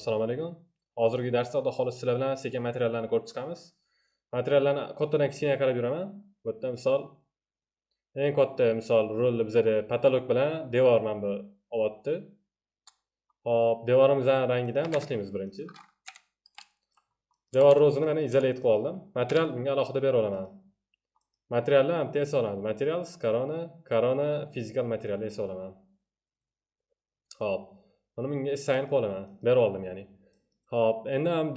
assalomu alaykum. Hozirgi darsda xudo sizlar bilan sekin materiallarni ko'rib chiqamiz. Materiallarni kattadan kichkinaga qarab yuraman. Bu yerda misol eng katta misol rolni bizada patolog bilan devor mana bu olyapti hop devorimizni rangidan boshlaymiz birinchi. Devor rozini mana izolat qilib oldim. Material bunga alohida berib olaman. Materialni bitta yasab olamiz materials corona corona fizikal materialni esa olaman. Hop. Buni bunga sayin qilib olaman berib oldim ya'ni. Hop endi ham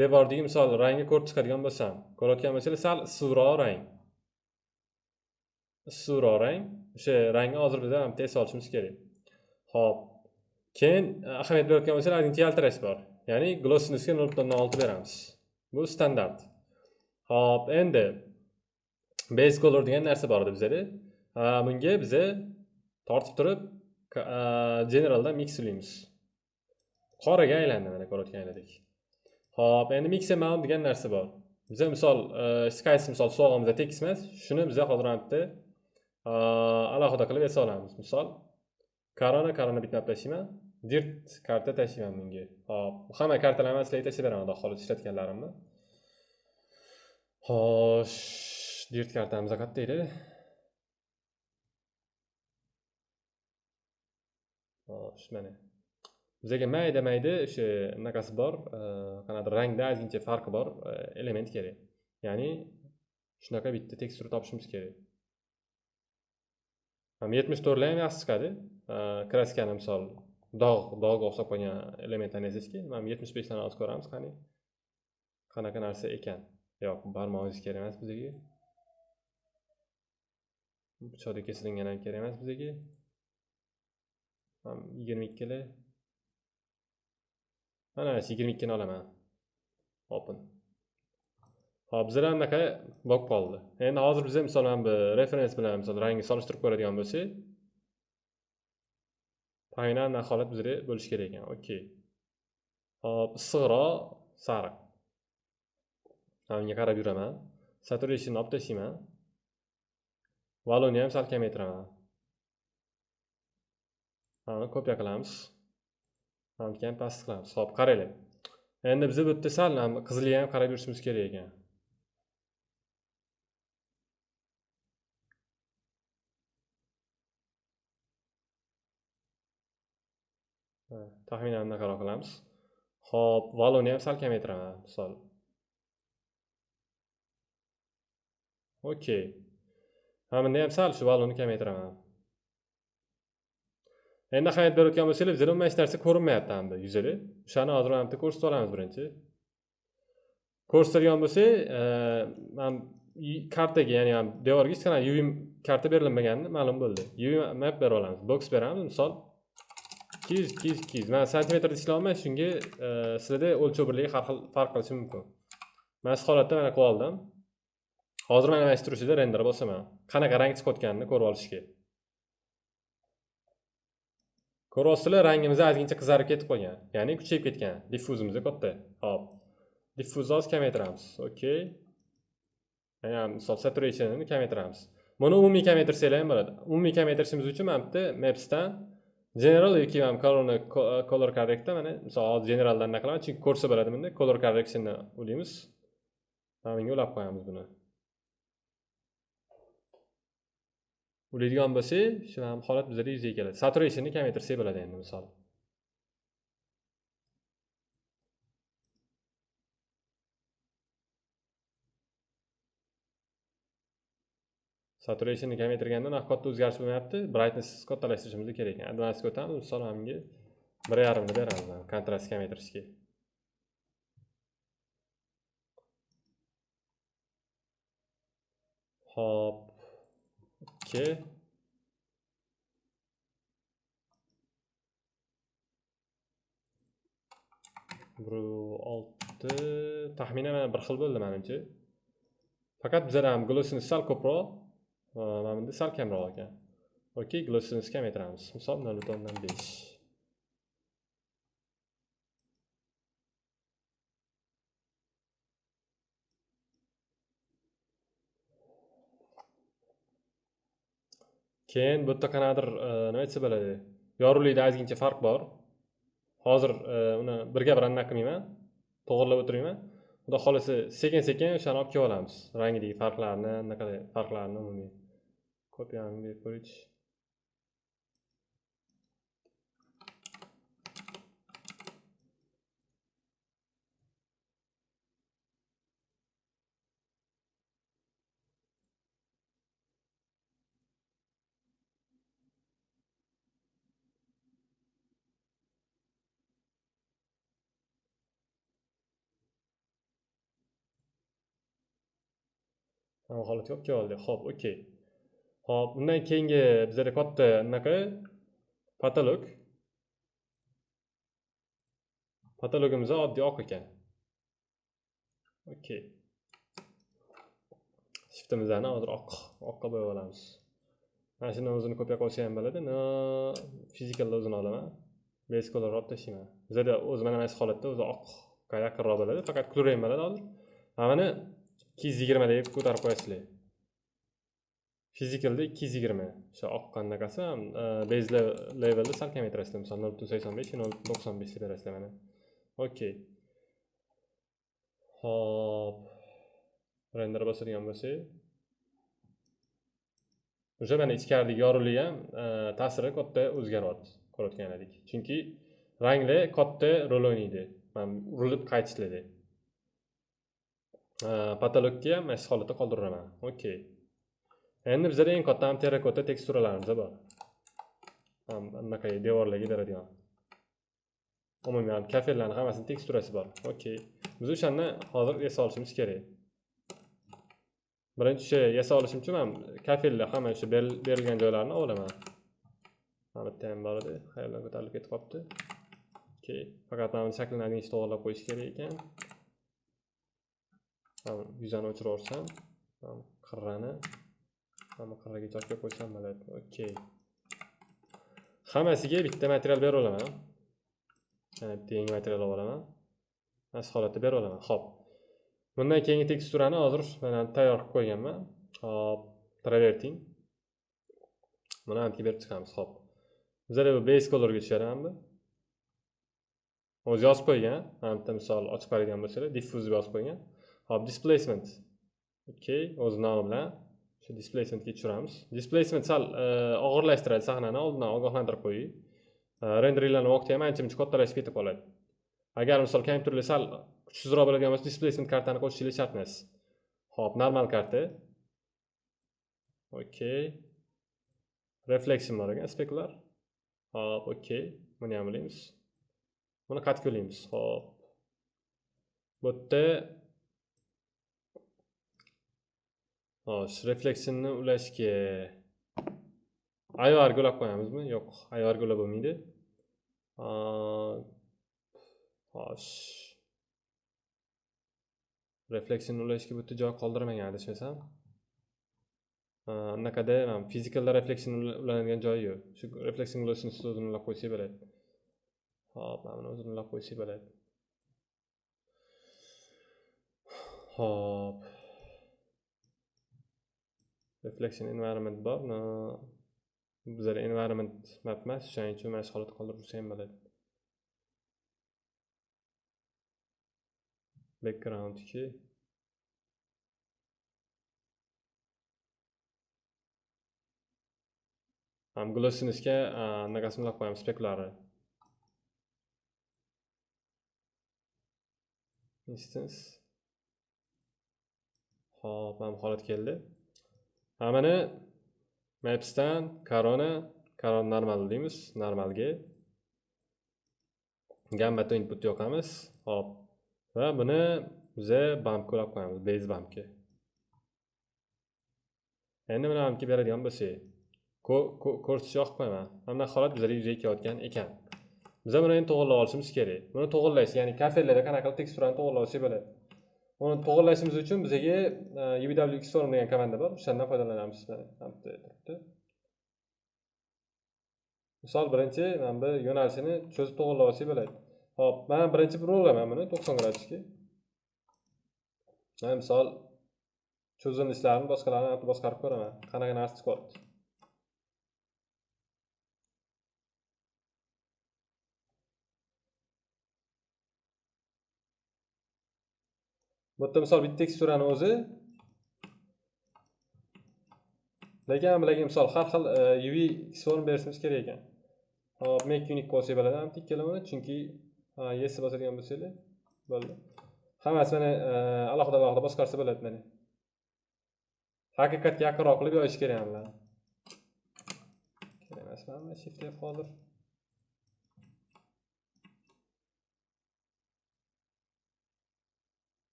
devordagi misol rangni ko'rib chiqadigan bo'lsam ko'rayotgan bo'lsanglar sal issiqroq rang. Issiqroq rang o'sha rangni hozir biza tez yasab olishimiz kerak. Hop keyin e, ahamiyat berayotgan bo'lsanglar ozgincha yaltirash bor. Ya'ni glossinessga nol butun olti beramiz. Bu standart. Hop endi base color degan narsa bor edi bizada. Bunga biza tortib turib generalda mixlaymiz qoraga aylandi mana ko'rayotganinglardek ho'p endi mixer mount degan narsa bor. Biza misol e, qaysi misol sovg'amizda tekis emas shuni biza hozir mana yerda alohida qilib yasa olamiz. Misol korona korona bitta tashlayman dirt karta tashlayman bunga hop hamma kartalarni sizlarga tashlab beraman xudo xohlasa ishlatganlarimni. Xo'sh dirt kartamiz qayerda edi. Xo'sh mana. Bizaga mayda mayda o'sha anaqasi bor e, qanaqadir rangda ozgincha farqi bor e, element kerak. Ya'ni shunaqa bitta tekstura topishimiz kerak. Yetmish to'rtlar ham yaxshi chiqadi. E, kraskani misol dog' dog'ga o'xshab qolgan elementlarni yasashga mana yetmish beshdan hozir ko'ramiz qani qanaqa narsa ekan. Yo'q barmog'ingiz kerak emas bizga. Pichoqdek kesilgan ham kerak emas bizga. Yigirma ikkili mana shu yigirma ikkini olaman. Open. Hop bizlar anaqa bo'lib qoldi. Endi hozir biza misol mana bu referens bilan misol rangni solishtirib ko'radigan bo'lsak payna anaqa holat bizda bo'lishi kerak ekan. Okey hop issiqroq sariq. Unga qarab yuraman? Saturationni olib tashlayman valuni ham sal kamaytiraman kopiya qilamiz. Mana keyin past qilamiz. Ho'p qaranglar endi biz bu yerda sal qizilga ham qarab yurishimiz kerak ekan. Taxminan bunaqaroq qilamiz. Ho'p valuni ham sal kamaytiraman misol. Okey. Mana bunda ham sal shu valuni kamaytiraman. Endi ahamiyat berayotgan bo'lsanglar bizada umuman hech narsa ko'rinmayapti hamda yuzada o'shani hozir mana bitta ko'rsatib olamiz birinchi. Ko'rsatadigan bo'lsak man kartaga ya'ni devorga hech qanaqa uv karta berilmagani ma'lum bo'ldi. Uv map berib olamiz box beramiz. Misol ikki yuz ikki yuz ikki yuz man santimetrda ishlayapman shunga sizlarda o'lchov birligi har xil farq qilishi mumkin. Mana shu holatda mana qilib oldim. Hozir mana mana shu turishida render bosaman qanaqa rang chiqayotganini ko'rib olishga. Ko'rasizlar, rangimiz ozgincha qizarib ketib qolgan. Ya'ni kuchayib ketgan. Diffuzimiz katta hop diffuzni hozir kamaytiramiz. Okey misol saturationini kamaytiramiz. Buni umumiy kamaytirsanglar ham bo'ladi. Umumiy kamaytirishimiz uchun mana bitta mapsdan general yoki mana Corona color correctda mana misol hozir generaldan anaqa qilaman chunki ko'rsa bo'ladi bunda. Color correctionni ulaymiz mana bunga ulab qo'yamiz buni. O'laydigan bo'lsak shu holat bizada yuzaga keladi. Saturationni kamaytirsak bo'ladi endi misol. Saturationni kamaytirganda unaqa katta o'zgarish bo'lmayapti. Brightness kattalashtirishimiz kerak ekan. Advansga o'tamiz misol mana bunga bir yarimni beramiz kontrastni kamaytirishga. Hop ikki bir olti taxminan mana bir xil bo'ldi manimcha faqat bizada ham glossini sal ko'proq mana bunda sal kamroq ekan okey glossini kamaytiramiz misol nol butun o'ndan besh keyin bu yerda qanaqadir e, nima aytsa bo'ladi? Yorug'likda ozgincha farq bor. Hozir e, uni birga bir anaqa qilmayman. To'g'irlab o'tirmayman. Xudo xohlasa sekin sekin o'shani olib kelib olamiz. Rangidagi farqlarni anaqa farqlarni umumiy. Kopiyani berib ko'raychi hamma holat yo'q keldi ho'p okey ho'p undan keyingi bizada katta anaqa? Patolog. Patologimiz oddiy oq ekan. Okey shiftimizni hozir oq oqqa bo'yab olamiz. Mana shuni o'zini ko'payib qilsa ham bo'ladi. No fizikalda o'zini olaman. Base color olib tashlayman. Bizada o'zi mana mana shu holatda o'zi oqqa yaqinroq bo'ladi. Faqat kulrang bo'ladi hozir. Mana ikki yuz yigirma deb ko'tarib qo'yasizlar. Fizikalda ikki yuz yigirma. O'sha oqqan anaqasi e, base levelda sal kamaytirasizlar misol nol butun sakson besh nol butun to'qson besh deb berasizlar mana. Okey hop render bosadigan bo'lsak. O'sha mana ichkaridagi yorug'lik ham e, ta'siri katta o'zgaryapti ko'rayotgan edik. Chunki ranglar katta rol o'ynaydi. Mana urilib qaytishlarda patologga ham mana shu holatda qoldiraman okey endi bizada eng katta ham terrakota teksturalarimiz bor anaqa devorlarga beradigan umuman kafellarni hammasini teksturasi bor okey biz o'shani hozir yasab olishimiz kerak birinchi o'sha yasab olishim uchun man kafellar hamma o'sha berilgan joylarni olaman mana bitta ham bor edi qayerdan ko'tarilib ketib qolibdi okey faqat mana buni shaklini одинchi to'g'irlab qo'yish kerak ekan yuzani o'chirib yuborsam qirrani mana qirraga olib qo'ysam bo'ladi. Okey hammasiga bitta material berib olaman. Bitta yangi material olib olaman. Mana shu holatda berib olaman. Ho'p bundan keyingi teksturani hozir mana tayyor qilib qo'yganman. Hop traverting. Buni antga berib chiqamiz. Ho'p bizada bu base colorga tushadi mana bu o'zi yozib qo'ygan. Mana bitta misol ochib qaraydigan bo'lsalar diffuse deb yozib qo'ygan. Hop displacement. Okay o'z nomi bilan shu displacementga tushiramiz. Displacement sal e, og'irlashtiradi sahnani oldindan ogohlantirib qo'ying. E, renderinglarni vaqti ham ancha muncha kattalashib ketib qoladi. Agar misol kompyuterlar sal kuchsizroq bo'ladigan bo'lsa displacement kartani qo'shishinglar shart emas. Hop normal karta. Okey refleksion bor ekan speklar. Hop okey buni ham bilamiz. Buni qaytib yo'laymiz hop. Bu yerda xo'sh refleksinni ulashga ayvarga ulab qo'yamizmi? Yo'q ayvarga ulab bo'lmaydi. Xo'sh. Refleksini ulashga bitta joy qoldirmagan adashmasam? Anaqada fizikalda refleksiya ulanadigan joyi yo'q. Shu refleksiya ulashni ustida o'zini ulab qo'ysak bo'ladi. Hop mana buni o'zini ulab qo'ysak bo'ladi. Hop reflection environment bor bizada environment map emas o'shaning uchun mana shu holatda qoldirib tursa ham bo'ladi backgroundki glossinessga anaqasini ulab qo'yamiz speklari instance. Hop mana bu holat keldi. Mana mapsdan korona korona normal deymiz normalga. Gammatda input yoqamiz. Hop. Va buni biza bampga ulab qo'yamiz base bampga endi mana bampga beradigan bo'lsak ko'rsatishni yoqib qo'yaman mana bunaqa holat bizlarga yuzaga kelayotgan ekan. Biza buni endi to'g'irlab olishimiz kerak. Buni to'g'irlaysiz ya'ni kafellarda qanaqa qilib teksturani to'g'irlab olsak bo'ladi? Uni to'g'irlashimiz uchun bizga e, UW storm degan komanda bor. O'shandan foydalanamiz turibdi. Misol birinchi mana bu yo'nalishini cho'zib to'g'irlab olsak bo'ladi ho'p man birinchi burolaman buni to'qson gradusga man misol cho'zilishlarini boshqalarni boshqarib ko'raman. Qanaqa narsa chiqyapti bu yerda misol bitta teksturani o'zi. Lekin bularga misol har xil e, uv form berishimiz kerak ekan. Hop make unique bo'lsa bo'ladi. Ham ikkalovini chunki yes bosadigan bo'lsanglar bo'ldi. Hammasi mana e, alohida alohida boshqarsa bo'ladi mana haqiqatga yaqinroq qilib yoyish kerak bularni kerak emasmanmi shift f hozir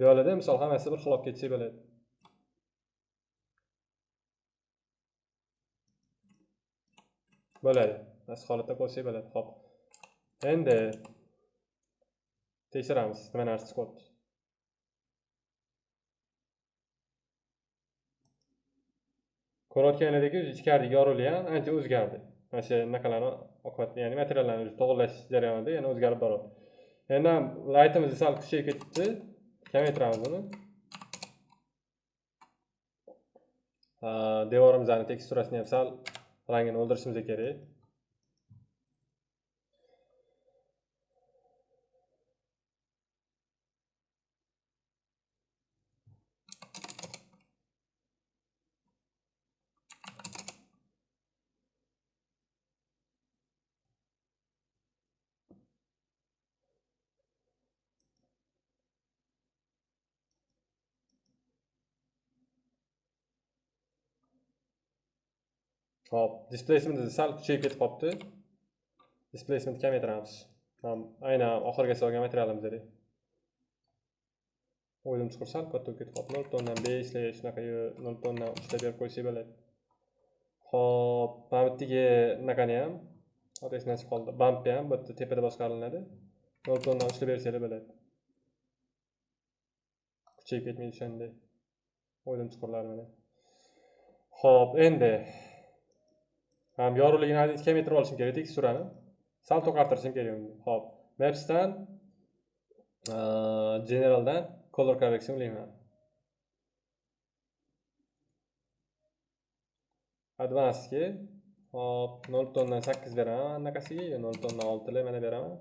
buyoqlarda misol hammasi bir xil olib ketsak bo'ladi. Bo'ladi. Mana shu holatda qo'ysak bo'ladi. Hop endi tekshiramiz. Nima narsa chiqyapti ko'rayotganlaridek ichkaridagi yorug'lik ham ancha o'zgardi. Mana shu anaqalarni oqibati ya'ni materiallarni to'g'irlash jarayonida yana o'zgarib boryapti endi ham laytimiz sal kuchayib ketdi buni. Uni devorimizni teksturasini ham sal rangini o'ldirishimiz kerak. Hop, displacement sal kuchayib ketib qolibdi. Displacement kamaytiramiz. Ham aynan oxirga solgan materialimizda. O'ydim chuqur sal katta ketib qolibdi. 0 tondan 5 shunaqa 0 tondan 3 berib qo'ysak bo'ladi. Hop, mana bu yerdagi anaqani ham otasidan chiqib qoldi. Bump ham bu yerda tepada boshqariladi. 0 tondan 3 bersanglar bo'ladi. Kuchayib ketmaydi o'shanday. O'ydim chiqurlar mana. Hop, endi yorug'ligini ozgincha kamaytirib olishim kerak teksturani sal to'qartirishim kerak uni. Hop. Mapsdan generaldan color correction qilayman. Advancedga hop nol tondan sakkiz beraman. Anaqasiga nol tondan oltilar mana beraman.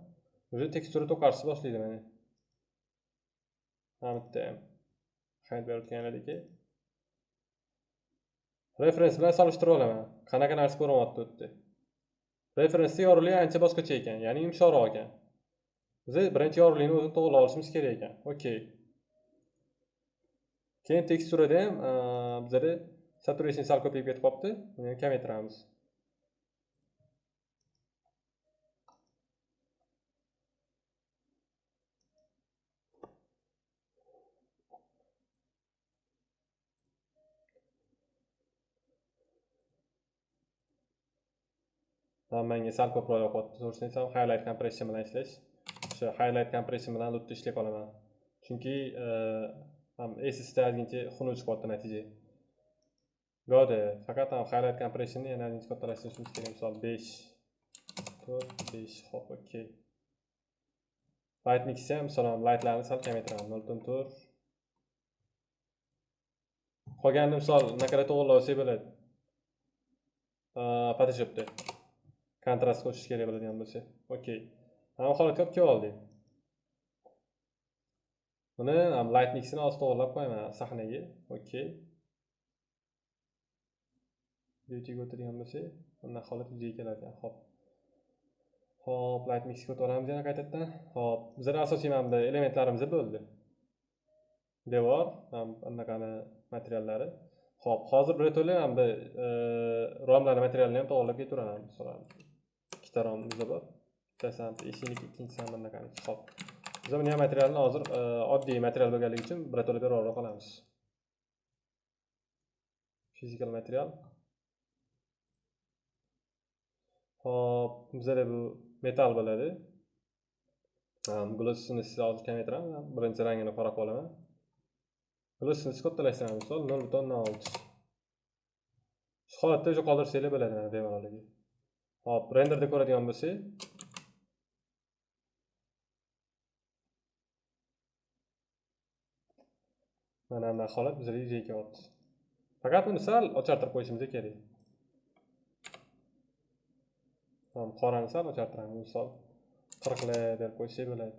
Уже tekstura to'qarishni boshlaydi mana. Mana bitta yerda ham hid berayotganlardek referens bilan solishtirib olaman qanaqa narsa ko'rinyapti u yerda referensni yorug'ligi ancha boshqacha ekan ya'ni yumshoqroq ekan. Biz birinchi yorug'likni o'zini to'g'irlab olishimiz kerak ekan. Okey keyin teksturada ham bizada saturation sal ko'payib ketib qolibdi. Uni ham kamaytiramiz. Menga sal ko'proq yoqyapti to'g'risini aytsam highlight compression bilan ishlash o'sha highlight compression bilan lutda ishlay qolaman chunki ham ssda ozgincha xunuk chiqyapti natija goda faqat ham highlight compressionni yana ozgincha kattalashtirishimiz kerak misol besh to'rt besh hop okey. Light mixni ham misol lightlarni sal kamaytiraman noldan to'rt qolganini misol anaqada o'g'irlab olsak bo'ladi e, photoshopda kontrast qo'shish kerak bo'ladigan bo'lsa. Okey mana holatga olib kelib oldik. Buni light mixini hozir to'g'irlab qo'yaman sahnaga. Okey beautyga o'tadigan bo'lsak bunday holat yuzaga kelar ekan hop hop light mixga olamiz yana qaytadan hop bizlar asosiy mana bunday elementlarimiz bo'ldi. Devor anaqani materiallari. Hop hozir birato'la mana bu e, romlarni materialini ham to'g'irlab ketaveraman ikkita romimizda bor. Bittasi ham ikkinchisi ham bunaqaniki hop biz buni ham materialni hozir e, oddiy material bo'lganligi uchun birato'la berib qolamiz. Fizikal material. Hop bizada bu metal bo'ladi. Glossini hozir kamaytiramiz. Birinchi rangini qora qilib olaman glossini kattalashtiramiz misol nol butun olti. Shu holatda уже qoldirsanglar bo'ladi bemaloligi hop renderda ko'radigan bo'lsak mana bunaqa holat bizga yuzaga kelyapti faqat buni sal ochartirib qo'yishimiz kerak qorani sal ochartiramiz misol qirqli deb qo'ysak bo'ladi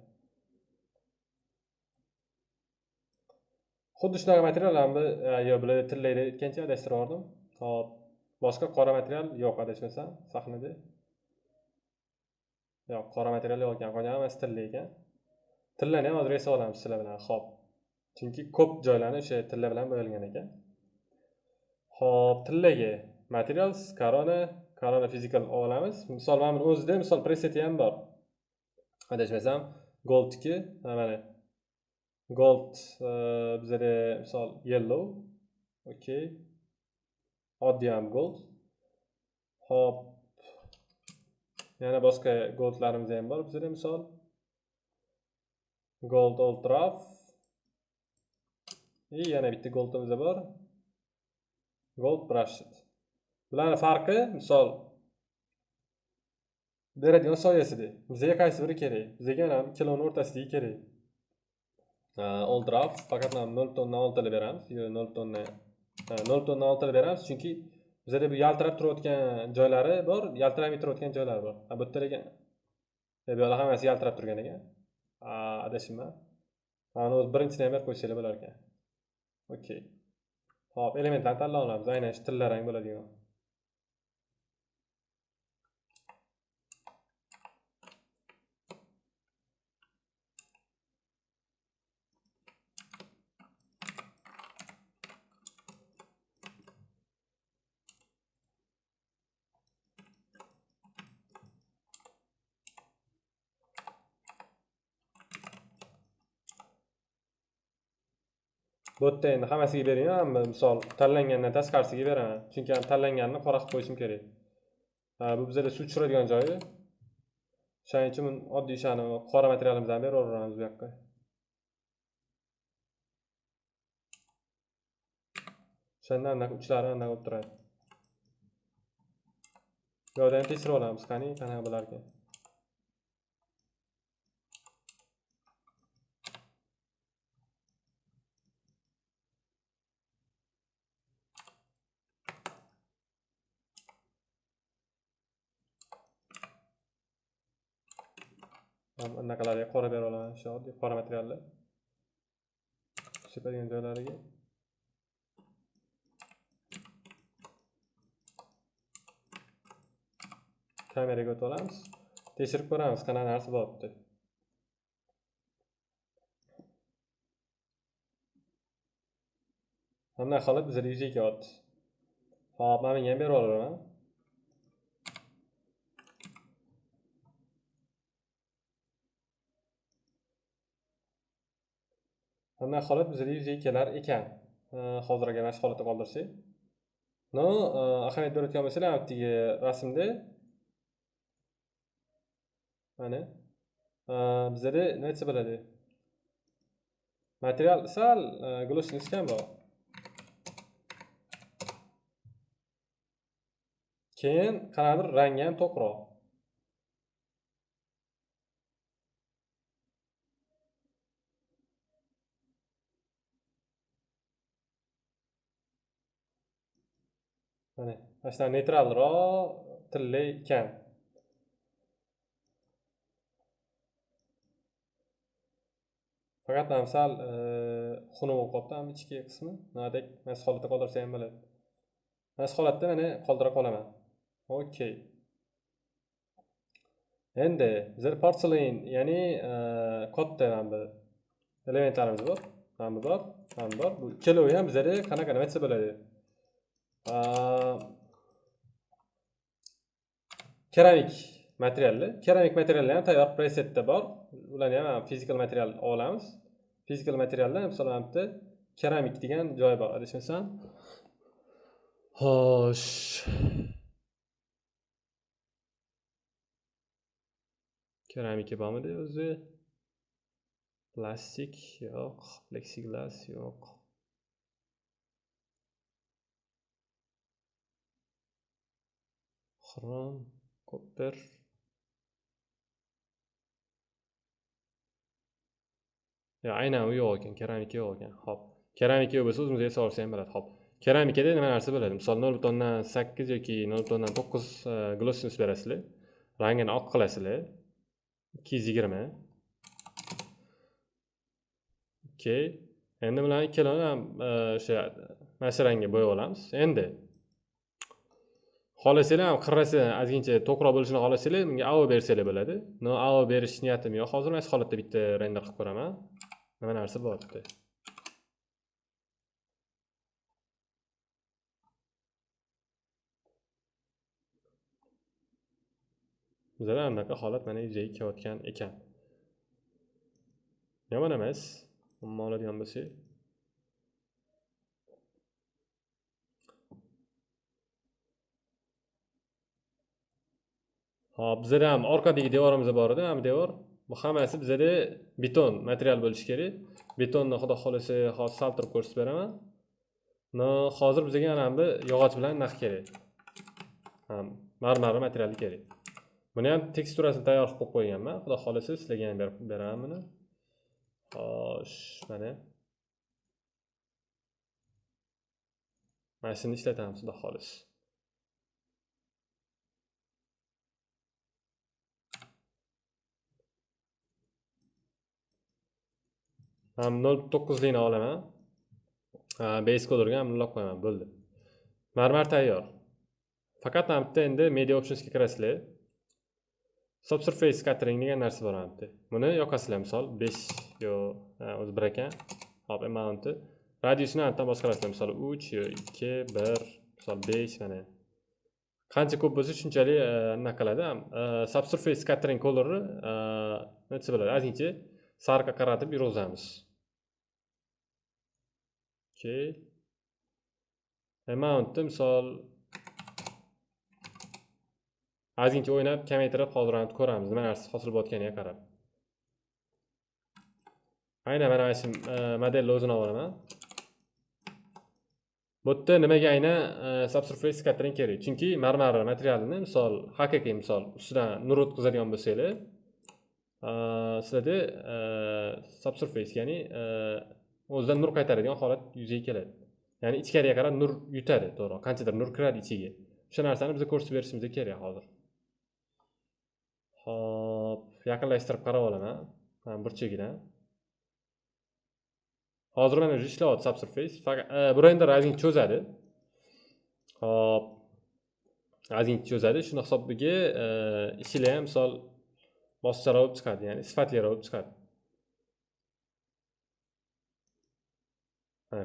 xuddi shunaqa materiallarni yo bular tillaydi aytgancha adashtirib yubordim hop boshqa qora material yo'q adashmasam sahnada. Yo'q qora material yo'q ekan qolgan hammasi tilla ekan. Tillani ham hozir yasab olamiz sizlar bilan ho'p chunki ko'p joylarni o'sha tilla bilan bo'yalgan ekan. Ho'p tillaga materials corona corona physical olamiz. Misol mana buni o'zida misol preseti ham bor. Adashmasam goldniki mana. Gold e, bizada misol yellow okey oddiy ham gold. Ho'p. Yana boshqa goldlarimiz ham bor. Bizda misol gold ultraf и yana bitta goldimiz bor. Gold brushed. Bularni farqi misol beradigan soyasida bizga qaysi biri kerak? Bizga mana kiloni o'rtasidagi kerak. Old draft faqat nol tonna oltini beramiz. Yo nol butonni nol beramiz. Chunki bizada bu yaltirab turayotgan joylari bor yaltiramay turayotgan joylari bor. Bu yerda e, bu yoqda hammasi yaltirab turgan ekan. Adashibman mana o'zi birinchisini ham berib qo'ysanglar bo'lar ekan. Okey. Hop elementlarni tanlab olamiz. Aynan shu tillarang bo'ladigan. Bu yerda endi hammasiga bermayman misol tanlangandan tashqarisiga beraman. Chunki tanlanganini qora qilib qo'yishim kerak. Bu bizada suv tushiradigan joyi. O'shaning uchun oddiy shani qora materialimizni beraveramiz bu yoqqa. O'shanda anaqa uchlari anaqa bo'lib turadi. Bu yoqda ham tekshirib olamiz qani qanaqa bo'larkan? Anaqalarga qora bera olaman shu oddiy qora materiallar. Sepadigan joylariga. Kameraga o'tib olamiz. Tekshirib ko'ramiz qanaqa narsa bo'lyapti bunday qilib bizada yuzaga kelyapti hop mana bunga ham berib yuboraman bunday holat bizada yuzaga kelar ekan? Hozirgi e, mana shu holatda qoldirsak no ahamiyat berayotgan bo'lsanglar haligi rasmda mana. Bizada nima desa bo'ladi. Material sal e, glossiness kam bor. Keyin qanaqadir rangi ham to'qroq. Mana mana shunaqa neytralroq tilli ekan faqat mana sal e, xunuk bo'lib qolibdi ichki qismi. Nimadek mana shu holatda qoldirsa ham bo'ladi mana shu holatda mana qoldira qolaman okey endi bizlar porselin ya'ni e, katta mana bu elementlarimiz bor. Mana bu bor mana bu bor. Bu ikkalovi ham bizada qanaqa nima desa bo'ladi. Keramik materiallar keramik materiallar ham tayyor presetda bor ularni ham fizikal material olamiz fizikal materialda misol mana bu yerda keramik degan joyi bor adashmasam xo'sh keramika bormidi o'zi plastik yo'q pleksiglas yo'q Chrome, kopper yo'q aynan u yo'q ekan keramika yo'q ekan ho'p keramika yo'q bo'lsa o'zimizga solsa ham bo'ladi ho'p keramikada nima narsa bo'ladi misol nol butondan sakkiz yoki nol butondan to'qqiz e, glossiness berasizlar. Rangini oq qilasizlar. Ikki yuz yigirma. Okey. Endi bilan ikkalovini ham e, o'sha mashrangga bo'yab olamiz. Endi xohlasanglar ham qirrasi ozgincha to'qroq bo'lishini xohlasanglar bunga avo bersanglar bo'ladi. Но avo berish niyatim yo'q. Hozir mana shu holatda bitta render qilib ko'raman. Nima narsa bo'lyapti bizada anaqa holat mana yuzaga kelayotgan ekan. Yomon emas. Umuman oladigan bo'lsak hop bizada ham orqadagi devorimiz bor edi ham devor. Bu hammasi bizada beton material bo'lishi kerak. Betonni xudo xohlasa hozir saltirib ko'rsatib beraman. No hozir bizga mana bu yog'och bilan naq kerak. Marmar materiali kerak. Buni ham teksturasini tayyor qilib qo'yib qo'yganman. Xudo xohlasa sizlarga ham berib beraman buni. Xo'sh mana. Mana shuni ishlatamiz xudo xohlasa. Nol to'qqizlikni olaman. Base colorga ham ulab qo'yaman bo'ldi. Marmar tayyor. Faqat mana bitta endi media optionsga kirasizlar. Subsurface scattering degan narsa bor mana bitta. Buni yoqasizlar misol besh yo o'zi bir ekan. Hop amountni radiusini anayoqdan boshqarasizlar. Misol uch yo ikki bir misol besh mana. Qancha ko'p bo'lsa shunchalik anaqa qiladi subsurface scattering colorni nima desa bo'ladi. Ozgincha sariqqa qaratib yurg'izamiz. Okay amountni misol ozgincha o'ynab kamaytirib hozirlanib ko'ramiz. Nima narsa hosil bo'layotganiga qarab. Aynan mana mana shu e, modelni o'zini olib olaman. Bu yerda nimaga aynan e, subsurface scattering kerak? Chunki marmar materialini misol haqiqiy misol ustidan nur o'tkazadigan bo'lsanglar e, sizlarda subsurface ya'ni o'zidan nur qaytaradigan holat yuzaga keladi. Ya'ni ichkariga qarab nur yutadi to'g'ri. Qanchadir nur kiradi ichiga. O'sha narsani bizga ko'rsatib berishimiz kerak hozir. Hop yaqinlashtirib qarab olaman burchagidan hozir mana уже ishlayapti subsurface. Faqat e, bu render cho'zadi. Hop ozgincha cho'zadi. Shuni hisobiga e, ishlar ham misol boscharoq bo'lib chiqadi ya'ni sifatliroq bo'lib chiqadi.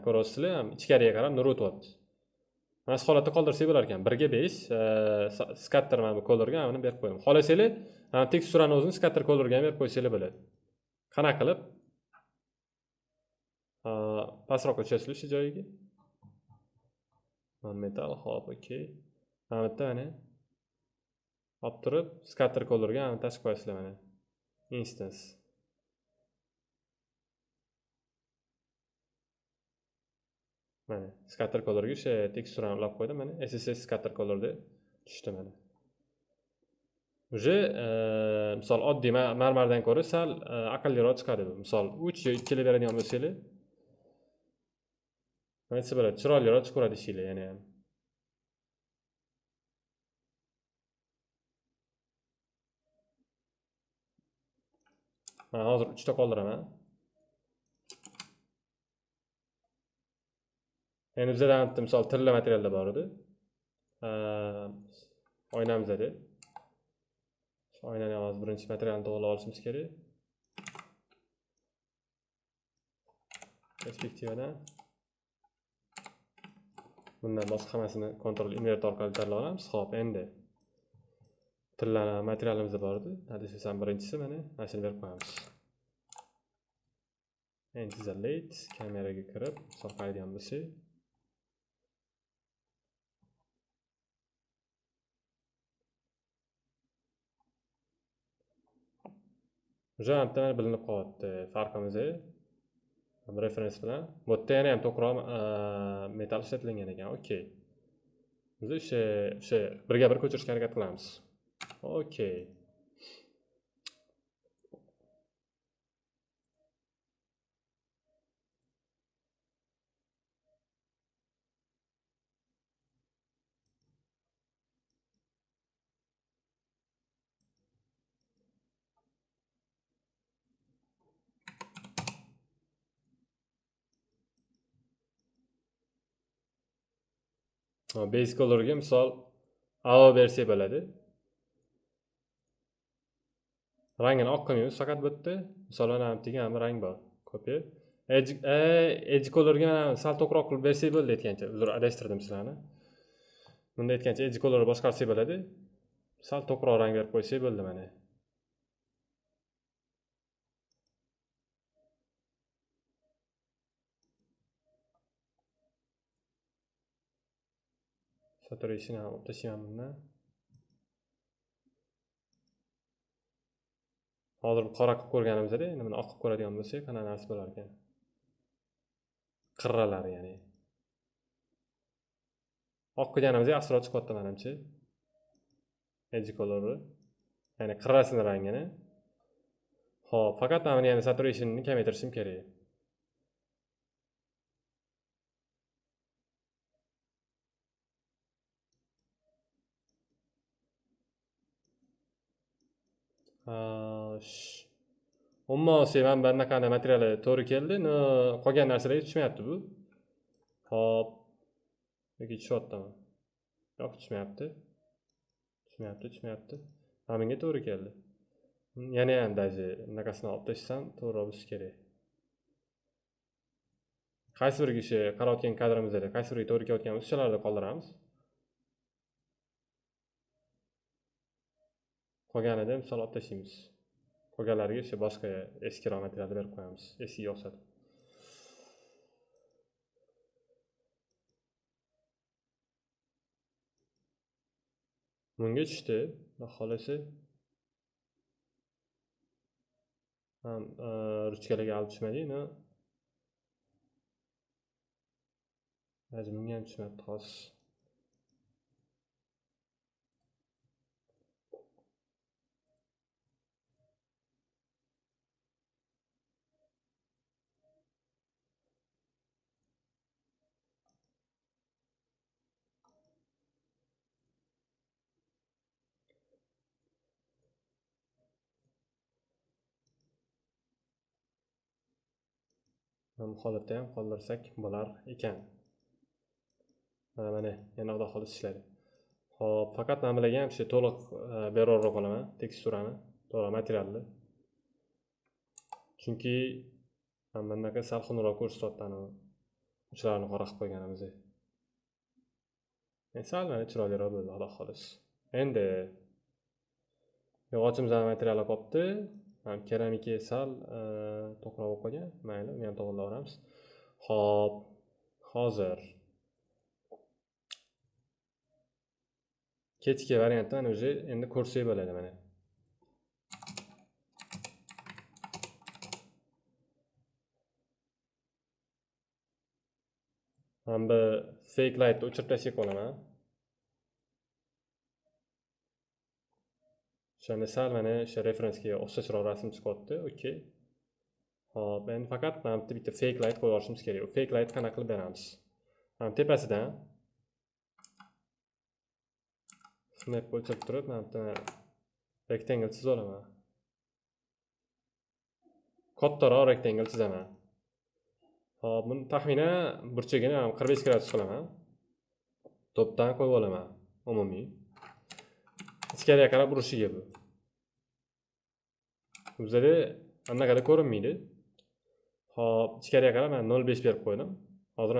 Ko'ryapsizlar ham ichkariga qarab nur o'tyapti. Mana shu holatda qoldirsak bo'lar ekan. Birga besh skatter mana bu kolorga buni berib qo'yaman xohlasanglar teksturani o'zini skatter kolorga ham berib qo'ysanglar bo'ladi. Qanaqa qilib? Pastroqqa tushasizlar shu joyiga metal hop okey mana bu yerda mana olib turib skatter kolorga tashib qo'yasizlar mana. Instance. Mana scatter colorga o'sha teksturani ulab qo'ydim mana sss scatter color deb tushdi mana. Уже misol oddiy marmardan ko'ra sal aqlliroq chiqadi bu. Misol uch yo ikkili beradigan bo'lsanglar aytsa bo'ladi chiroyliroq chiqaveradi ishinglar yana ham. Man hozir uchta qoldiraman. Endi bizada bitta misol tilla materialda bor edi oynamizda edi oynani hozir birinchi materialni to'g'irlab olishimiz kerak perspektivadan bundan boshqa hammasini kontrol invert orqali tanlab olamiz. Ho'p endi. Tilla materialimiz bor edi desam birinchisi mana mana shuni berib qo'yamiz. Endi late kameraga kirib misol qaraydigan bo'lsak o'sha bitta bilinib qolyapti farqimiz referens bilan. Bu yerda yana ham to'qroq e, metal ishlatilgan ekan okey biz o'sha o'sha birga bir ko'chirishga harakat qilamiz. Okey Ha, base colorga misol avo bersak bo'ladi. Rangini oq qilmaymiz faqat bu yerda misol mana bittaga degan rang bor. Copy edge e, edge colorga mana sal to'qroq qilib bersak bo'ldi aytgancha. Uzr adashtirdim sizlarni. Bunda aytgancha edge colorni boshqarsak bo'ladi. Sal to'qroq rang berib qo'ysak bo'ldi mana. Saturation ham olib hozir qora qilib ko'rganimizda endi buni oq qilib ko'radigan bo'lsak qanaqa narsa bo'lar ekan? Qirralari ya'ni. Oq qilganimizda aslo chiqyapti manimcha. Edge colori ya'ni qirrasini rangini. Ho'p faqat mana buni yana saturationini kamaytirishim kerak. Umuman olsak mana bunaqangi materiali to'g'ri keldi но qolgan narsalarga tushmayapti bu. Hop yoki tushyaptimi? Yo'q tushmayapti. Tushmayapti tushmayapti. Mana bunga to'g'ri keldi. Hmm, yana ham даже bunaqasini olib tashlasam to'g'riroq bo'lishi kerak. Qaysi biriga o'sha qarayotgan kadrimizda qaysi biriga to'g'ri kelayotganimiz o'shalarni qoldiramiz. Qolganida misol olib tashlaymiz. Qolganlariga o'sha boshqa eskiroq materialni berib qo'yamiz. Esiga o'xshatib bunga tushdi. Xudo xohlasa ham e, ruchkalarga olib tushmadi но bunga ham tushmayapti hozir holatda ham qoldirsak bo'lar ekan. Mana mana yana xudo xohlasa ishlaydi. Ho'p faqat mana bularga ham shu to'liq e, olaman teksturani to'liq materialni. Chunki mana bunaqa sal xunukroq ko'rsatyapti anavi uchlarini qora qilib qo'yganimiz. E, sal mana chiroyliroq bo'ldi xudo xohlasa. Endi yog'ochimiz ham materiali qolibdi keramika sal e, to'qroq bo'lib qolgan mayli uni ham to'g'irlaveramiz ho'p hozir. Kechki variantni mana уже endi ko'rsak bo'ladi mana. Mana bu fake lightni o'chirib tashlab qolaman o'shanda sal mana o'sha referensga o'xshashroq rasm chiqyapti okey hop endi faqat mana bitta bitta fake light qo'yib yuborishimiz kerak. Fake light qanaqa qilib beramiz? Mana tepasidan snap o'chirib turib mana bitta rectangle chizib olaman kattaroq rectangle chizaman. Hop buni taxminan burchagini qirq besh gradus qilaman. To'pdan qo'yib olaman umumiy. Ichkariga qarab urishiga bu bizada anaqada ko'rinmaydi hop ichkariga qarab mana nol besh berib qo'ydim hozir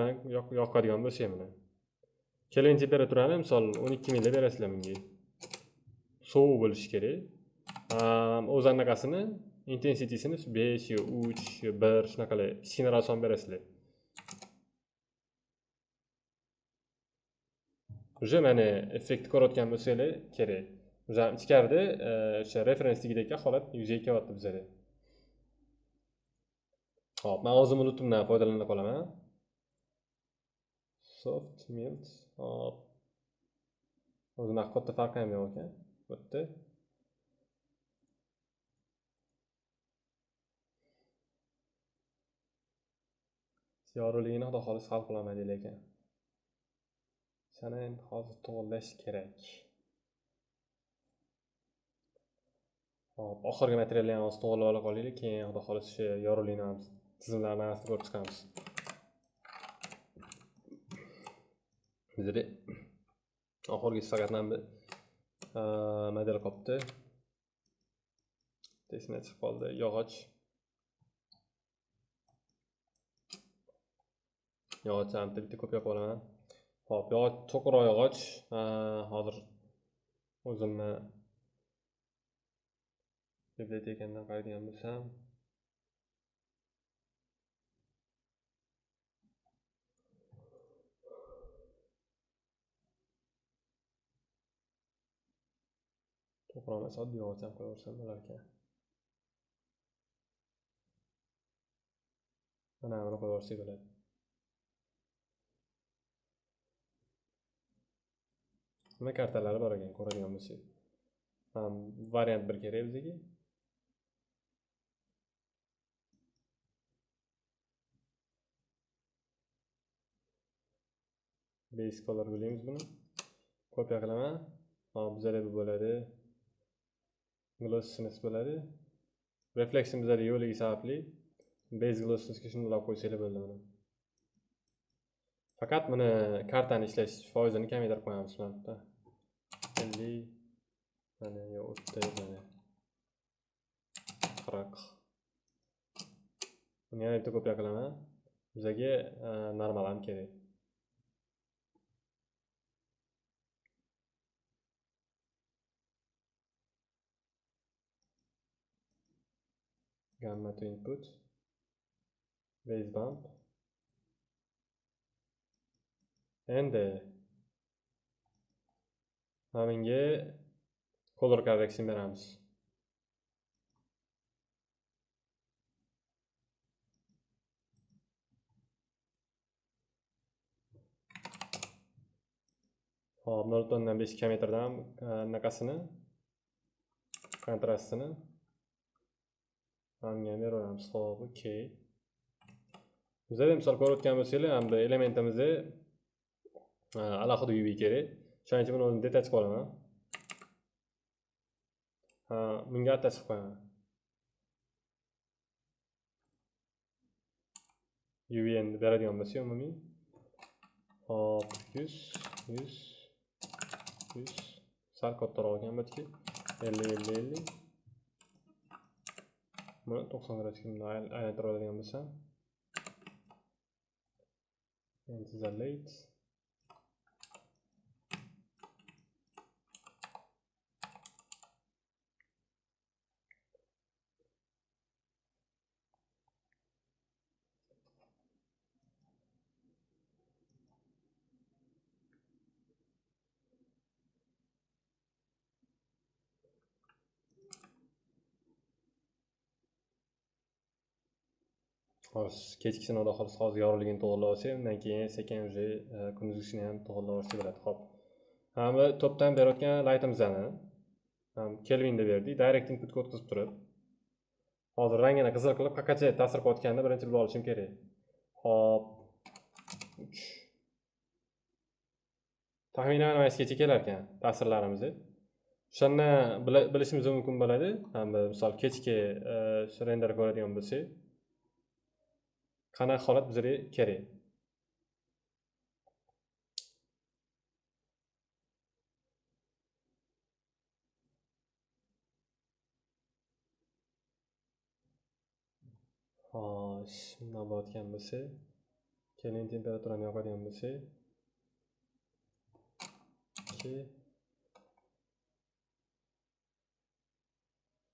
yoqadigan bo'lsa mana kelin temperaturani misol o'n ikki mingda berasizlar bunga sovuq bo'lishi kerak o'zi anaqasini intensitisini besh yo uch yo bir shunaqalar kichkina son berasizlar уже mana effektni ko'rayotgan bo'lsanglar kerak o'zi ichkarida e, o'sha o'sha referensligidagi holat yuzaga kelyapti bizada. Ho'p man o'zimni lutimdan foydalana qolaman. Soft melt hop. O'zini haqiqatda katta farqi ham yo'q ekan bu yerda yorug'ligini xudo xohlasa hal qilaman deylar ekan. Sana endi hozir to'g'irlash kerak. Hop, oxirgi materialni ham hozir to'g'irlab ola qolaylik, keyin xudo xohlasa o'sha yorug'likni ham tizimlarni orasida ko'rib chiqamiz. Bizda oxirgisi faqat e, mana bu model qolibdi esimdan chiqib qoldi yog'och. Yog'ochlarni bitta ko'p yopib olaman. Hop yog'och to'qroq yog'och. E, hozir o'zimni bibliotekamdan qaraydigan bo'lsam. To'qroq emas oddiy yog'och ham qo'yaversam bo'larkan. Mana buni qo'yaversak bo'ladi. Nima kartalari bor ekan ko'radigan bo'lsak? Variant bir kerak bizga. Base color bilamiz buni. Kopiya qilaman hop bizada bu bo'ladi. Glossiness bo'ladi. Reflection bizada yo'qligi sababli base glossinessga shuni ulab qo'ysanglar bo'ldi mana. Faqat buni kartani ishlash foizini kamaytirib qo'yamiz mana bu yerda ellik mana yo o'ttiz mana. Qirq. Buni yana bitta kopiya qilaman bizaga e, normal ham kerak. Gamma to input. Base bump. Endi menga color correction beramiz hop nol butun o'ndan besh kamaytirdim anaqasini kontrastini hamga beraveramiz hop okey bizada misol ko'rayotgan bo'lsanglar ham bu elementimizni alohida uv kerak shuning uchun buni o'zini detach qilib olaman ha bunga atta chiqib qo'yaman uvn beradigan bo'lsa umumiy hop yuz yuz yuz sal kattaroq ekan bu ellik ellik ellik buni to'qson gradusga bunday aylantirib oladigan bo'lsam. Isolate hozir kechkisini sinovda xohlasa hozir yorug'ligini to'g'irlab olsak undan keyin sekin уже kunduzgisini ham to'g'irlab olsa bo'ladi ho'p bu to'pdan berayotgan laytimizni kelvinda berdik direct inputga o'tkazib turib. Hozir rangini qizil qilib qaqacha ta'sir qilayotganini birinchi bilib olishim kerak. Hop uch. Taxminan mana kelar ekan ta'sirlarimiz o'shanda bilishimiz mumkin bo'ladi. Misol kechki e, render ko'radigan bo'lsak. Qanaqa holat bizlarga kerak? Hosh bundoq bo'layotgan bo'lsa keling temperaturani yoqadigan bo'lsak. Ikki.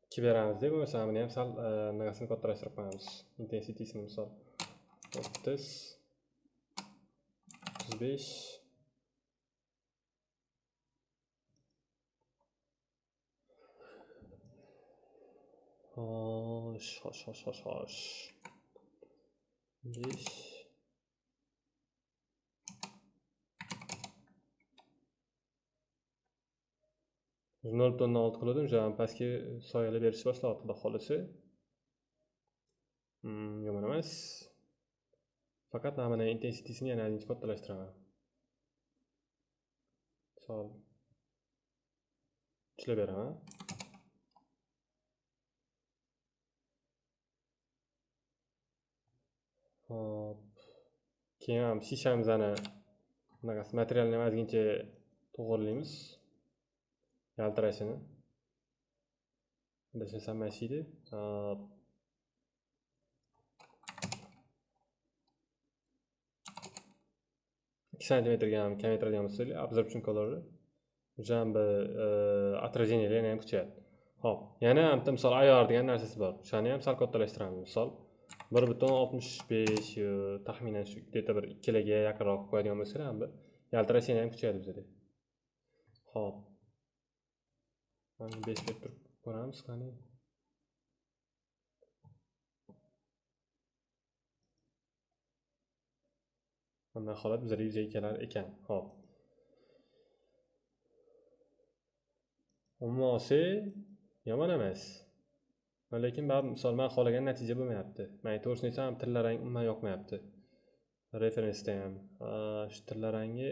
Ikki beramizda bo'lmasa buni ham sal eh, nimasini kattalashtirib qo'yamiz. Intensitisini misol. O'ttiz o'ttiz besh xo'sh xo'sh xo'sh xo'sh xo'sh besh nol butun olti qildim o'sha pastga soyalar berishni boshlayapti xudo xohlasa yomon emas faqat mana intensitysini yana ozgincha kattalashtiraman misol ishlab beraman hop keyin ham shishamizni bunaqasi materialni ham ozgincha to'g'irlaymiz yaltirashini adashmasam mana shu Hop. Ikki santimetrga ham kamaytiradigan bo'lsanglar absorption colorni уже e, ham bir отражениялari ham kuchayadi ho'p yana bitta misol ayyor degan narsasi bor. O'shani ham sal kattalashtiramiz. Misol bir butun oltmish besh taxminan shu где то bir ikkilarga yaqinroq qo'yadigan bo'lsanglar ham bir ham kuchayadi bizada. Ho'p mana besh deb turib ko'ramiz qani. Bunday holat bizada yuzaga kelar ekan ho'p. Umuman yomon emas lekin baribir misol man xohlagan natija bo'lmayapti man to'g'risini aytsam tilla rang umuman yoqmayapti referensda ham shu tilla rangi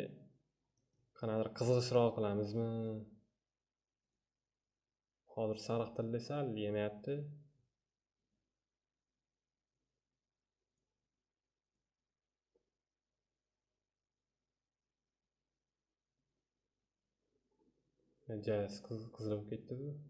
qanaqadir qizg'ishroq qilamizmi hozir sariq tilla sal yemayapti Gdzie jest kuzynkiem?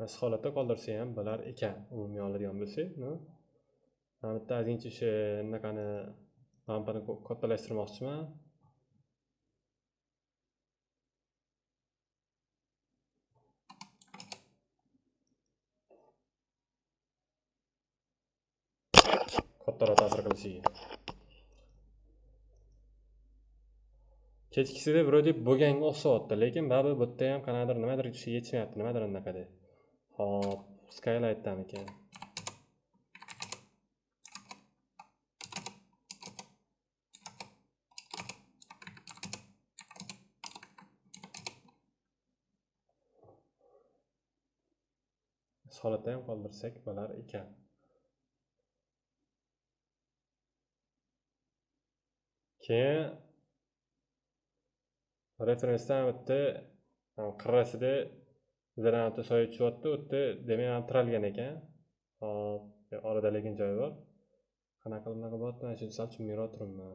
Bu Mana shu holatda qoldirsa ham bo'lar ekan umumiy oladigan bo'lsak mana bitta ozgincha o'sha anaqani lampani kattalashtirmoqchiman. Kattaroq ta'sir qilishiga kechkisida вроде bo'lganga o'xshayapti lekin baribir bu yerda ham qanaqadir nimadir yetishmayapti nimadir anaqada hop skylightdamikan holatda ham qoldirsak bo'lar ekan keyin referensdan bitta qirrasida bizlardan soya tushyapti u yerda demak tiralgan ekan. Hop e, orada lekin joy bor. Qanaqa bunaqa bo'lyapti mana shu sal tushunmayroq turibman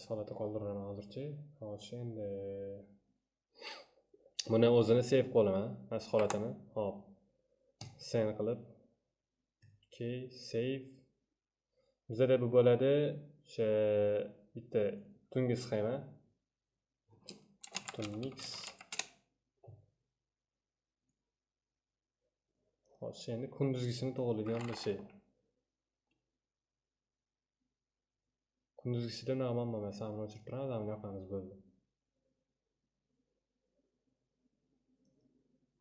shu holatda qoldiraman hozircha. Hozir endi buni o'zini save qilaman mana shu holatini. Hop. Sen qilib key save. Bizada bu bo'ladi o'sha bitta tungi sxema tunmix hozir endi kunduzgisini to'g'irlaydigan bo'lsak kunduzgisida nima bo'lmasa buni o'chirib turamiz buni yoqamiz bo'ldi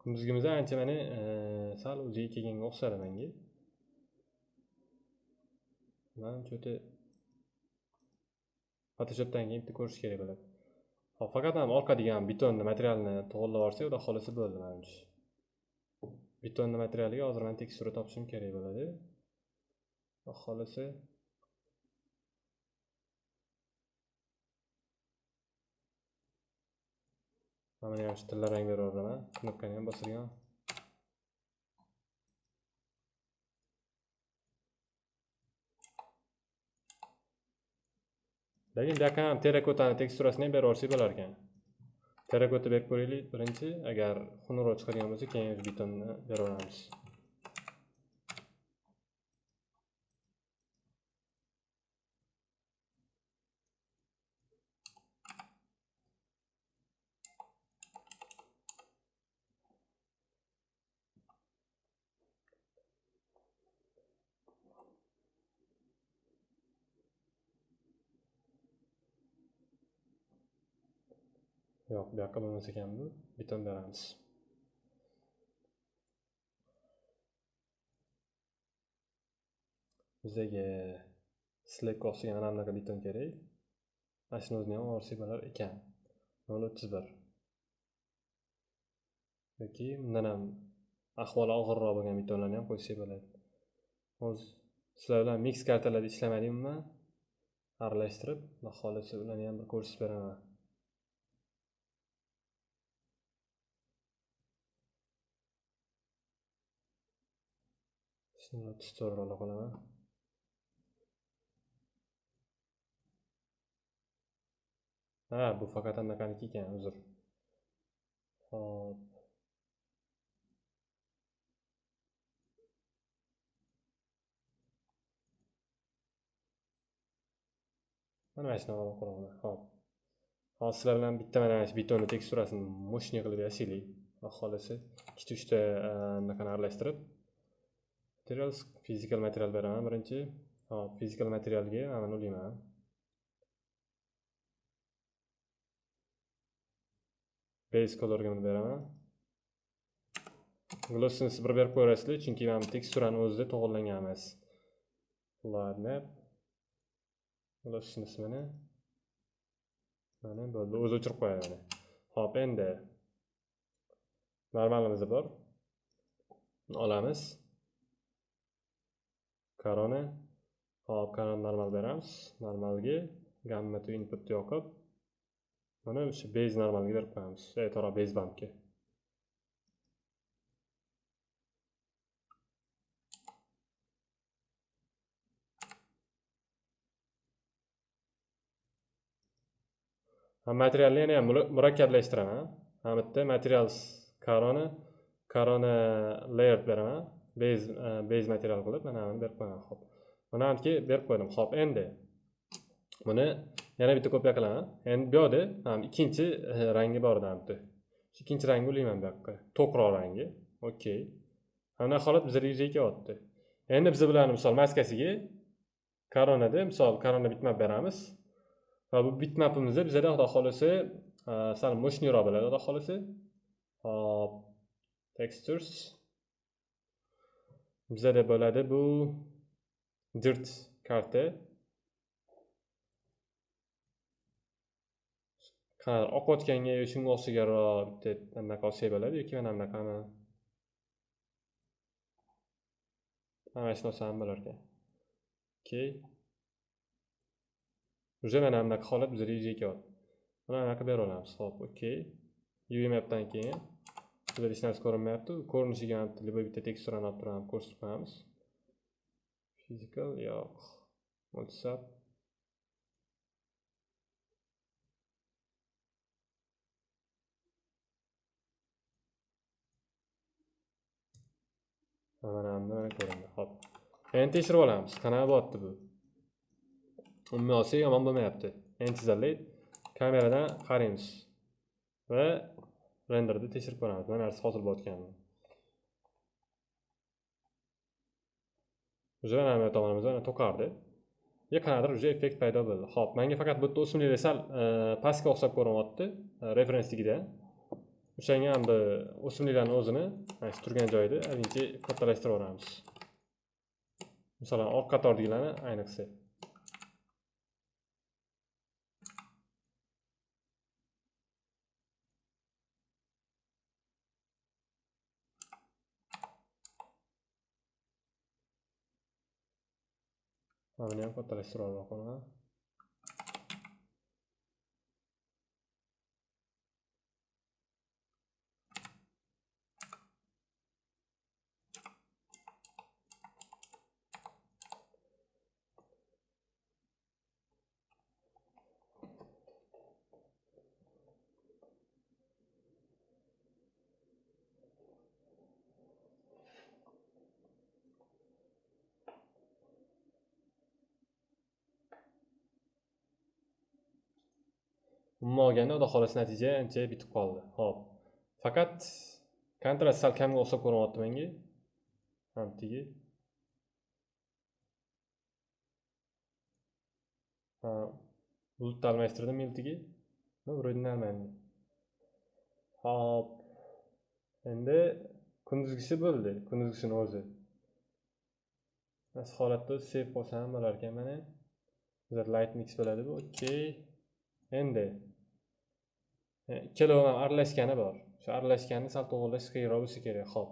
kunduzgimizda ancha mana sal o'ziga kelganga o'xshadi manga manimcha o'ta photoshopdan keyin bitta ko'rish kerak bo'ladi. Hop faqat ham orqa degan betonni materialni to'g'irlab yuborsak uda xohlasa bo'ldi manimcha. Betonni materialiga hozir man tekstura topishim kerak bo'ladi. Xudo xohlasa mana ham shu tilla rang beraveraman knopkani ham bosadigan. Lekin bu yoqqa ham terrakotani teksturasini ham berib yuborsak bo'lar ekan terrakota berib ko'raylik. Birinchi agar xunukroq chiqadigan bo'lsa keyin betonni beraveramiz yo'q bu yoqqa bo'lmas ekan bu beton beramiz bizaga slack ostiga mana bunaqa beton kerak mana shuni o'zini ham orsiy bo'lar ekan nol o'ttiz bir. Yoki bundan ham ahvoli og'irroq bo'lgan betonlarni ham qo'ysak bo'ladi. Hozir sizlar bilan mix kartalarda ishlamadim aralashtirib xudo xohlasa ularni ham bir ko'rsatib beraman. Tutorialni qilaman ha bu faqat anaqaniki ekan uzr. Hop mana mana shunaqa quraman hop hozir sizlar bilan bitta mana shu betonni teksturasini mushni qilib yasaylik. Xohlasa ikkita uchta eh, anaqani aralashtirib. Materials fizikal material beraman birinchi. Hop fizikal materialga mana buni ulayman base colorga buni beraman. Glossini bir berib qo'yasizlar chunki mana bu teksturani o'zida to'g'irlangan emas ладно. Glossini ismini mana bo'ldi o'zi o'chirib qo'yadi mana. Hop endi normalimiz bor. Olamiz. Korona hop korona normal beramiz. Normalga gamma to input yoqib mana o'sha base normalga berib qo'yamiz. To'g'ri base bankga. Materialni yana ham murakkablashtiraman mana bu yerda materials korona korona layer beraman. Bez e, bez material qilib mana buni berib qo'yaman hop. Mana buniki berib qo'ydim hop endi buni yana bitta kopiya qilaman endi bu yoqda ikkinchi e, rangi bor edi bitta shu ikkinchi rangni ulayman bu yoqqa to'qroq rangi okey mana holat bizga yuzaga kelyapti endi biz bularni misol maskasiga koronada misol korona bitmap beramiz va bu bitmapimizda bizada xudo xohlasa e, sal мощныйroq bo'ladi xudo xohlasa hop. Textures. Bizada bo'ladi bu dirt karta. Qanaqa oqayotganga shunga o'xshagaroq bitta anaqa olsak bo'ladi yoki mana bunaqami mana shu narsa ham bo'lar ekan. Okey. Уже mana bunaqa holat bizada yuzaga kelyapti mana bunaqa bera olamiz. Hop okey. Uv mapdan keyin. Bizada hech narsa ko'rinmayapti ko'rinishiga ham bitta teksturani olib turib ham ko'rsatib qo'yamiz physical yo'q. Whatsapp mana mana ko'rindi hop. Endi tekshirib olamiz. Qanaqa bo'lyapti bu. Umuman olsak yomon bo'lmayapti. Endi tizarlaydi kameradan qaraymiz. Va renderda tekshirib ko'ramiz. Nima narsa hosil bo'layotganini уже mana bu tomonimizda mana to'qardi и qanaqadir уже effekt paydo bo'ldi. Ho'p manga faqat bitta yerda sal e, pastga o'xshab ko'rinyapti e, referensligida o'shanga ham bir o'simliklarni o'zini mana shu turgan joyida одинchi kattalashtirib yuboramiz. Masalan orqa qatordagilarni ayniqsa. Mana buni ham kattalashtirib yubormoqman umuman olganda xudo xohlasa natija ancha bitib qoldi. Ho'p faqat kontrast sal kamga o'xshab ko'rinyapti menga. Hamtigi bulutni almashtirdim miltigi вроде нормально hop endi kunduzgisi bo'ldi. Kunduzgisini o'zi. Mana holatda save qilsam bo'larkan mana. Bizlar light mix bo'ladi bu. Okey. Endi ikkala ham aralashgani bor. Shu aralashganni sal to'g'irlash qiyinroq bo'lsa kerak. Ho'p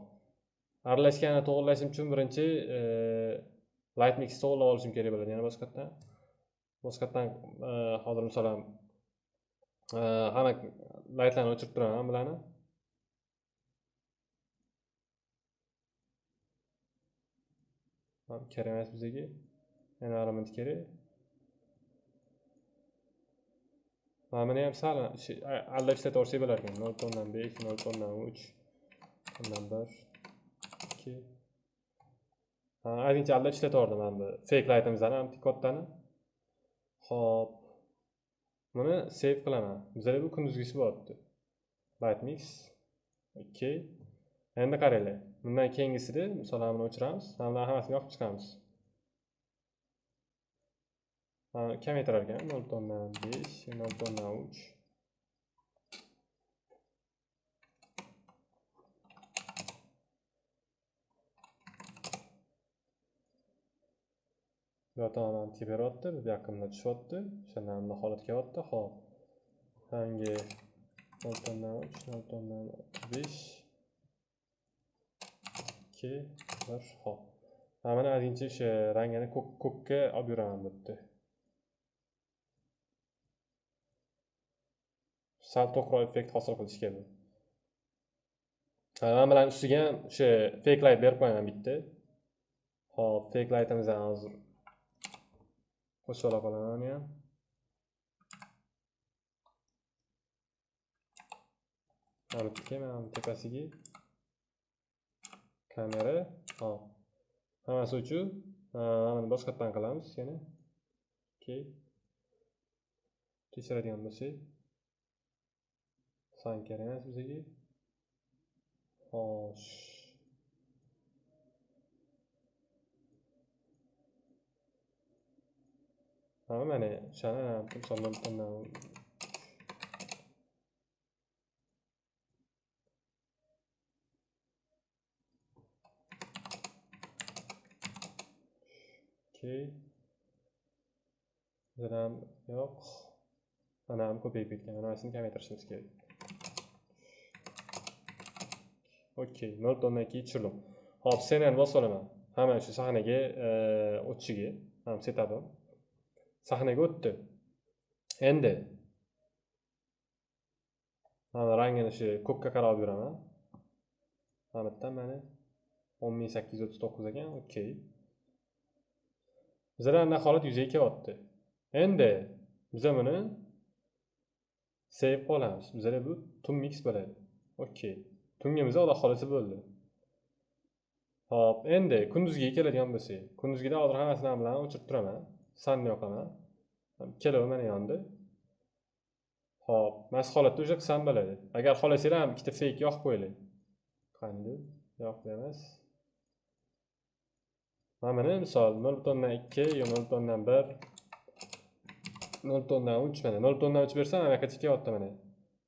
aralashganini to'g'irlashim uchun birinchi e, light mix to'g'irlab olishim kerak bo'ladi. Yana boshqatdan boshqatdan e, hozir masalan e, hamma laytlarni o'chirib turaman bularni. Kerak emas bizaga yana kerak. Mana buni ham sal alla aldab ishlataversak bo'lar ekan. Nol to'ndan besh nol to'ndan uch to'ndan bir ikki. Ozgincha aldab ishlataverdim mana bu fake lightimizni ham kattani ho'p buni save qilaman. Bizada bu kunduzgisi bo'lyapti. Light mix okey endi qaranglar. Bundan keyingisida misol buni o'chiramiz. Mana hammasini yoqib chiqamiz. Kamaytirar ekan nol butun o'ndan besh nol butun o'ndan uch bu yoqdan tib beryapti bu yoqqa tushyapti o'shandan bunday holat kelyapti hop. Yangi nol butun uch nol besh ikki bir hop. Mana ozgincha o'sha rangini ko'kka olib yuraman bu yerda sal to'qroq effekt hosil qilish kerak. Mana bilan ustiga o'sha fake light berib qo'yaman bitta. Hop fake lightimizni hozir qo'shib ola qolaman uni ham mana tepasiga? Kamera hop hammasi uchun mana boshqatdan qilamiz yana. Okey. Tekshiradigan bo'lsak. San kerak emas bizga xo'sh mana mana o'shani misol okey bizada ham yo'q mana ham ko'payib ketgan manasini kamaytirishimiz kerak okey nol o'ndan keyin tushirdim hop cnn bosib olaman hamma shu sahnaga o'tishiga ham setapim sahnaga o'tdi endi mana rangini shu ko'kka qarab yuraman mana bu mana o'n ming sakkiz yuz o'ttiz to'qqiz ekan okey bizada anaqa holat yuzaga kelyapti endi biza buni save qilamiz bizada bu tun mix bo'ladi okey tungimizni xudo xohlasa bo'ldi. Hop endi kunduzgiga keladigan bo'lsak kunduzgida hozir hammasini bilan o'chirib turaman. Sanni yoqaman. Ikkalovi mana yondi. Hop mana shu holatda уже qilsam bo'ladi. Agar xohlasanglar ham ikkita fake yoqib qo'yinglar. Qanday yoqib emas. Mana buni misol nol butun o'ndan ikki yo nol butun o'ndan bir nol butun o'ndan uch mana. Nol butun o'ndan uch bersam anaqacha kelyapti mana.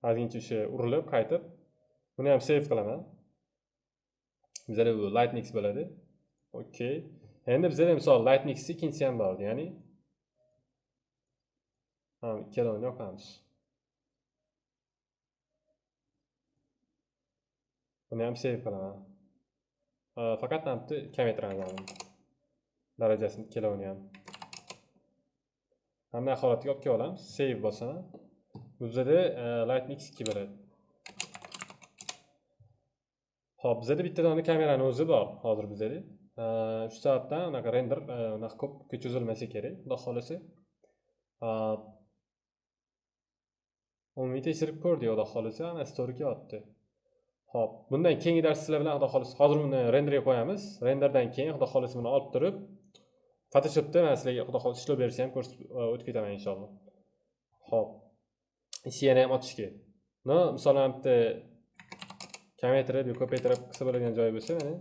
Ozgincha o'sha urilib qaytib buni ham save qilaman bizada bu lightnix bo'ladi okey. Endi bizada misol lightnixni ikkinchisi ham bor ya'ni. Ikkalovini yoqamiz buni ham save qilaman faqat mana bitta kamaytiramiz darajasini ikkalovini ham mana holatiga olib kelib olamiz save bosaman bizada lightnix ikki bo'ladi ho'p bizada bitta dona kamerani o'zi bor hozir bizada shu sababdan anaqa render e, unaqa ko'p cho'zilmasa kerak xudo xohlasa. Umumiy tekshirib ko'rdik xudo xohlasa ana to'g'ri kelyapti ho'p bundan keyingi dars sizlar bilan xudo xohlasa hozir buni renderga qo'yamiz. Renderdan keyin xudo xohlasa buni olib turib photoshopda man sizlarga xudo xohlasa ishlov berishni ham ko'rsatib e, o'tib ketaman inshaalloh. Ho'p yana ham ochishga no misol bitta kamaytirib yo ko'paytirib qilsa bo'ladigan joyi bo'lsa mana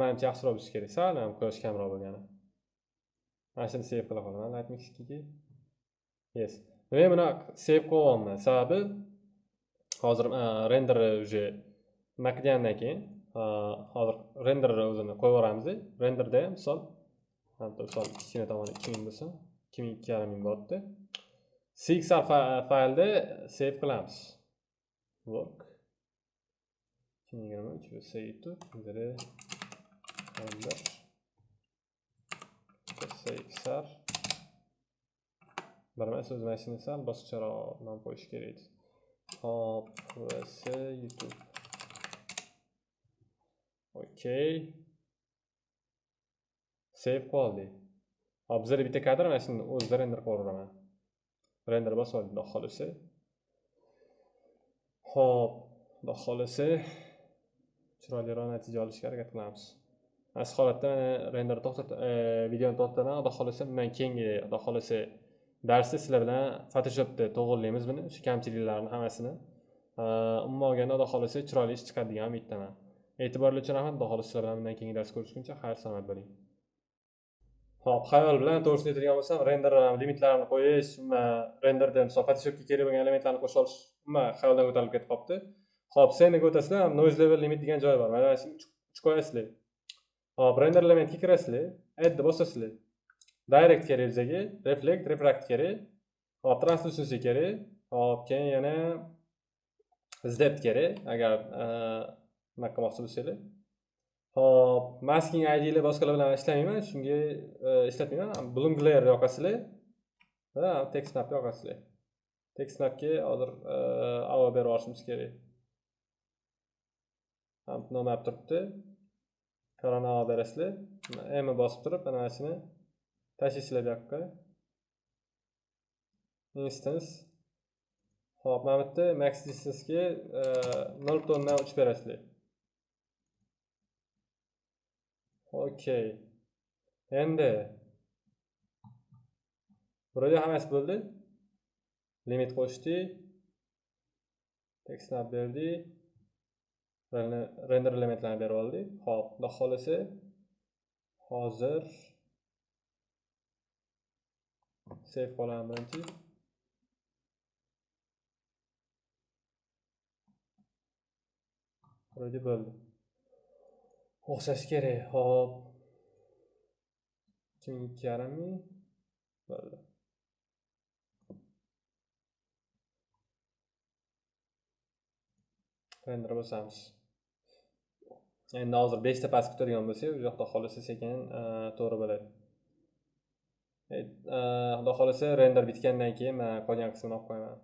manimcha yaxshiroq bo'lishi kerak sal ham quyosh kamroq bo'lgani mana shuni save qila qolaman lightmixga yes. Men buni save qilyapman sababi hozir render уже nima qilgandan keyin hozir renderni o'zini qo'yib yuboramiz renderda ham misol misol kichkina tomoni ikki ming bo'lsin ikki ming ikki yarim ming bo'lyapti csr faylda save qilamiz work. Ikki ming yigirma uch save to render bilmas o'zim aytishimni sal boshqacharoq nom qo'yish kerak edi hop youtube. Okey. Save qildik hop bizlarda bitta kadr mana shuni o'zida render qilib yuboraman render bosib oldik xudo xohlasa hop xudo xohlasa chiroyliroq natija olishga harakat qilamiz asl holatda mana render to'xtat videoni to'xtataman xudo xohlasa bundan keyingi xudo xohlasa darsda sizlar bilan photoshopda to'g'irlaymiz buni shu kamchiliklarni hammasini umuman olganda xudo xohlasa chiroyli ish chiqadi degan umiddaman e'tiborlar uchun rahmat xudo xohlasa sizlar bilan bundan keyingi dars ko'rishguncha xayr salomat bo'ling ho'p hayol bilan to'g'risini aytadigan bo'lsam render um, limitlarini qo'yish um, renderda misol photoshopga kerak bo'lgan elementlarni qo'sha olish umuman xayoldan ko'tarilib ketib qolibdi ho'p seniga o'tasizlar um, noise level limit degan joyi bor. Mana shuni uchib qo'yasizlar. Hop render elementga kirasizlar addni bosasizlar. Direct kerak bizga reflect refract kerak hop translucency kerak hop keyin yana zdep kerak agar uh, nima qilmoqchi bo'lsanglar. Hop masking idlar boshqalar bilan ishlamayman shunga e, ishlatmayman bloom glare yoqasizlar. Va text snapni yoqasizlar. Text snapga hozir e, avo berib yuborishimiz kerak. Nomab turibdi? Korona avo berasizlar. M bosib turib mana shuni tashlaysizlar bu yoqqa. Instance. Hop mana bu yerda max distancega e, nol butun uch berasizlar. Okey. Endi. Burada hammasi bo'ldi? Limit qo'shdik tekstni olib berdik render elementlarni berib oldik hop xudo xohlasa. Hozir save qolaman birinchi. Bo'ldi. O'xshashi kerak hop. Ikki ming ikki yarim ming bo'ldi. Render bosamiz. Endi hozir beshta past kutadigan bo'lsak u yoqda xohlasa sekin e, to'g'ri bo'ladi. E, e, xudo xohlasa render bitgandan keyin man qolgan qismini olib qo'yaman.